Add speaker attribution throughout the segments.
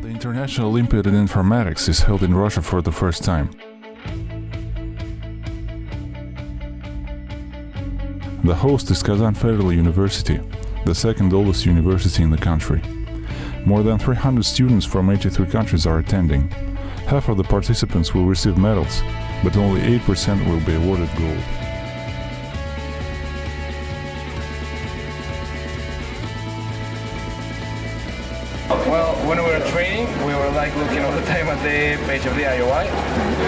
Speaker 1: National Olympiad in Informatics is held in Russia for the first time. The host is Kazan Federal University, the second oldest university in the country. More than 300 students from 83 countries are attending. Half of the participants will receive medals, but only 8% will be awarded gold.
Speaker 2: Well, when we were training, we were like looking all the time at the page of the IOI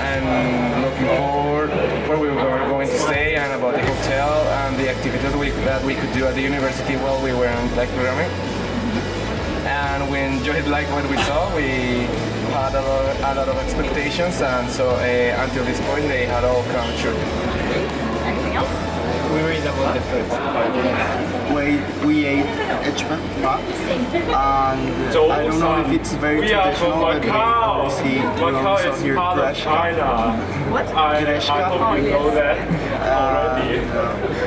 Speaker 2: and looking forward where we were going to stay and about the hotel and the activities we, that we could do at the university while we were in like programming. And we enjoyed like what we saw. We had a lot, a lot of expectations, and so uh, until this point, they had all come true.
Speaker 3: Anything else?
Speaker 2: We read about the food.
Speaker 4: we, we ate Echman and I don't know if it's very
Speaker 5: we are
Speaker 4: traditional,
Speaker 5: from
Speaker 4: but we
Speaker 5: Macau.
Speaker 4: obviously we
Speaker 5: Macau
Speaker 4: also
Speaker 5: is
Speaker 4: hear
Speaker 5: part of
Speaker 4: grechka.
Speaker 5: China.
Speaker 3: What?
Speaker 5: I, I
Speaker 4: grechka.
Speaker 5: hope you know that already.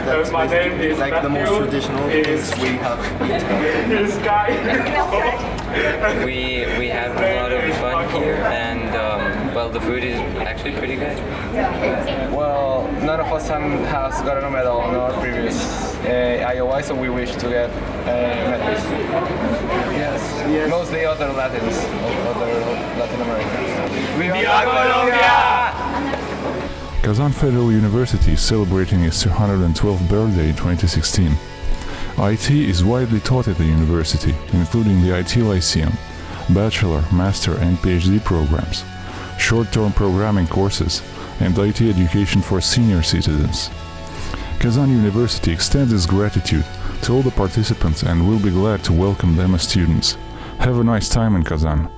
Speaker 4: That's
Speaker 5: Uh, my name
Speaker 4: basically
Speaker 5: is
Speaker 4: like the most traditional
Speaker 5: Is
Speaker 4: things we have eaten.
Speaker 5: this guy.
Speaker 3: Anything else, guys?
Speaker 6: We we have a lot of fun here, and um, well, the food is actually pretty good.
Speaker 2: Well, none of us have- has gotten a medal on our previous uh, IOI, so we wish to get uh, medals. Yes.
Speaker 4: Yes.
Speaker 2: Mostly other Latins, other Latin Americans.
Speaker 5: Viva Colombia!
Speaker 1: Kazan Federal University is celebrating its 212th birthday in 2016. IT is widely taught at the university, including the IT Lyceum, bachelor, master, and PhD programs, short-term programming courses, and IT education for senior citizens. Kazan University extends its gratitude to all the participants and will be glad to welcome them as students. Have a nice time in Kazan.